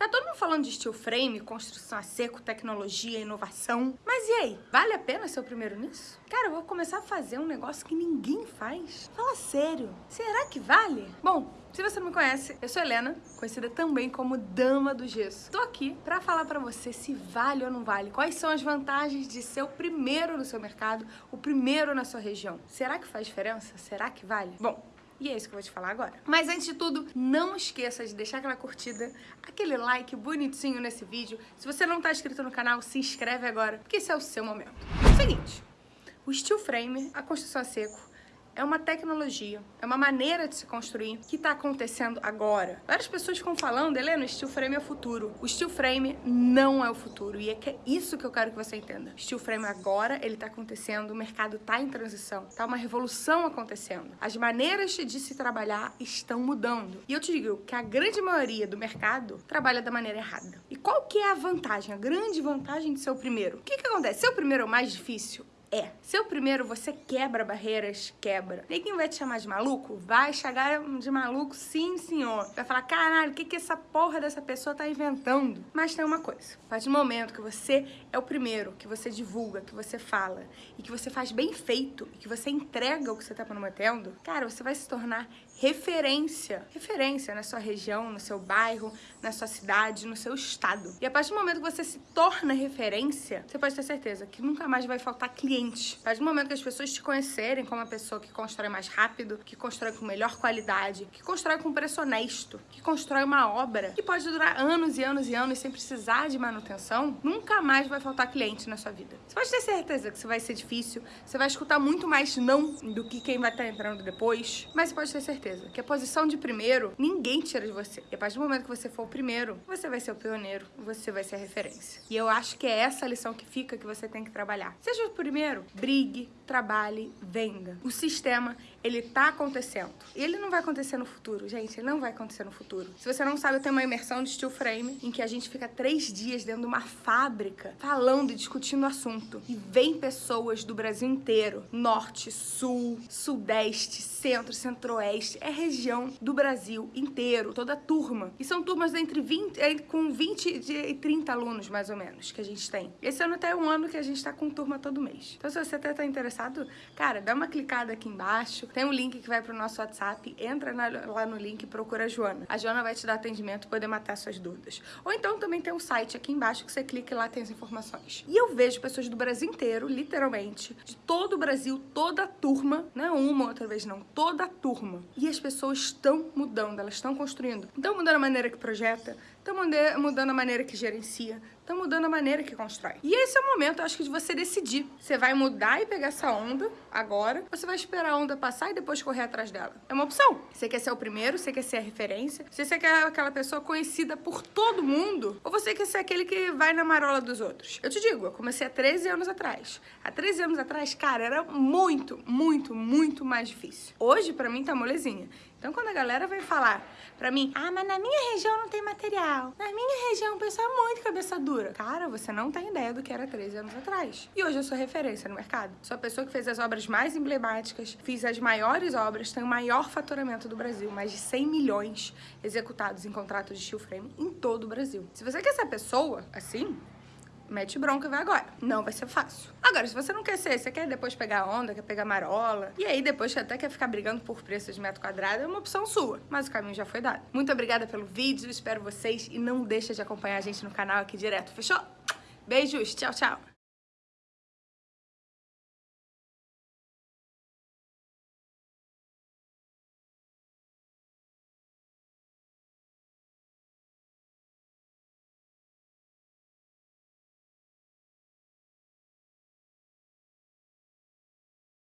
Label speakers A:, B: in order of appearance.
A: Tá todo mundo falando de steel frame, construção a seco, tecnologia, inovação. Mas e aí? Vale a pena ser o primeiro nisso? Cara, eu vou começar a fazer um negócio que ninguém faz. Fala sério. Será que vale? Bom, se você não me conhece, eu sou Helena, conhecida também como Dama do Gesso. Tô aqui pra falar pra você se vale ou não vale, quais são as vantagens de ser o primeiro no seu mercado, o primeiro na sua região. Será que faz diferença? Será que vale? Bom, e é isso que eu vou te falar agora. Mas antes de tudo, não esqueça de deixar aquela curtida, aquele like bonitinho nesse vídeo. Se você não está inscrito no canal, se inscreve agora, porque esse é o seu momento. Seguinte, o steel frame, a construção a seco, é uma tecnologia, é uma maneira de se construir que está acontecendo agora. Várias pessoas ficam falando, Helena, o steel frame é o futuro. O steel frame não é o futuro e é, que é isso que eu quero que você entenda. Steel frame agora, ele está acontecendo, o mercado está em transição, está uma revolução acontecendo. As maneiras de se trabalhar estão mudando. E eu te digo que a grande maioria do mercado trabalha da maneira errada. E qual que é a vantagem, a grande vantagem de ser o primeiro? O que que acontece? Ser o primeiro é o mais difícil? É. Se o primeiro você quebra barreiras, quebra. Ninguém vai te chamar de maluco? Vai chegar de maluco, sim, senhor. Vai falar, caralho, o que, que essa porra dessa pessoa tá inventando? Mas tem uma coisa. A partir do momento que você é o primeiro, que você divulga, que você fala, e que você faz bem feito, e que você entrega o que você tá prometendo, cara, você vai se tornar referência. Referência na sua região, no seu bairro, na sua cidade, no seu estado. E a partir do momento que você se torna referência, você pode ter certeza que nunca mais vai faltar cliente cliente. A partir do momento que as pessoas te conhecerem como uma pessoa que constrói mais rápido, que constrói com melhor qualidade, que constrói com preço honesto, que constrói uma obra que pode durar anos e anos e anos sem precisar de manutenção, nunca mais vai faltar cliente na sua vida. Você pode ter certeza que isso vai ser difícil, você vai escutar muito mais não do que quem vai estar entrando depois, mas você pode ter certeza que a posição de primeiro, ninguém tira de você. E a partir do momento que você for o primeiro, você vai ser o pioneiro, você vai ser a referência. E eu acho que é essa a lição que fica que você tem que trabalhar. Seja o primeiro Brigue, trabalhe, venda. O sistema, ele tá acontecendo. Ele não vai acontecer no futuro, gente, ele não vai acontecer no futuro. Se você não sabe, eu tenho uma imersão de steel frame, em que a gente fica três dias dentro de uma fábrica, falando e discutindo o assunto. E vem pessoas do Brasil inteiro, norte, sul, sudeste, centro, centro-oeste, é região do Brasil inteiro, toda turma. E são turmas entre 20, com 20 e 30 alunos, mais ou menos, que a gente tem. Esse ano até é um ano que a gente tá com turma todo mês. Então, se você até tá interessado, cara, dá uma clicada aqui embaixo. Tem um link que vai pro nosso WhatsApp. Entra na, lá no link e procura a Joana. A Joana vai te dar atendimento poder matar suas dúvidas. Ou então também tem um site aqui embaixo que você clica e lá tem as informações. E eu vejo pessoas do Brasil inteiro, literalmente, de todo o Brasil, toda a turma, não é uma outra vez não, toda a turma. E as pessoas estão mudando, elas estão construindo. Estão mudando a maneira que projeta, estão mudando a maneira que gerencia, estão mudando a maneira que constrói. E esse é o momento, acho que, de você decidir. Você vai mudar e pegar essa onda agora, ou você vai esperar a onda passar e depois correr atrás dela. É uma opção. Você quer ser o primeiro, você quer ser a referência, você quer aquela pessoa conhecida por todo mundo, ou você quer ser aquele que vai na marola dos outros. Eu te digo, eu comecei há 13 anos atrás. Há 13 anos atrás, cara, era muito, muito, muito mais difícil. Hoje, pra mim, tá molezinha. Então, quando a galera vem falar pra mim, ah, mas na minha região não tem material. Na minha região o pessoal é muito cabeça dura. Cara, você não tem ideia do que era 13 anos atrás. E hoje eu sou referência no mercado. Sou a pessoa que fez as obras mais emblemáticas, fiz as maiores obras, tenho o maior faturamento do Brasil, mais de 100 milhões executados em contratos de steel frame em todo o Brasil. Se você quer ser pessoa assim, mete bronca e vai agora. Não vai ser fácil. Agora, se você não quer ser, você quer depois pegar onda, quer pegar marola, e aí depois até quer ficar brigando por preço de metro quadrado, é uma opção sua. Mas o caminho já foi dado. Muito obrigada pelo vídeo, espero vocês e não deixa de acompanhar a gente no canal aqui direto, fechou? Beijos, tchau, tchau!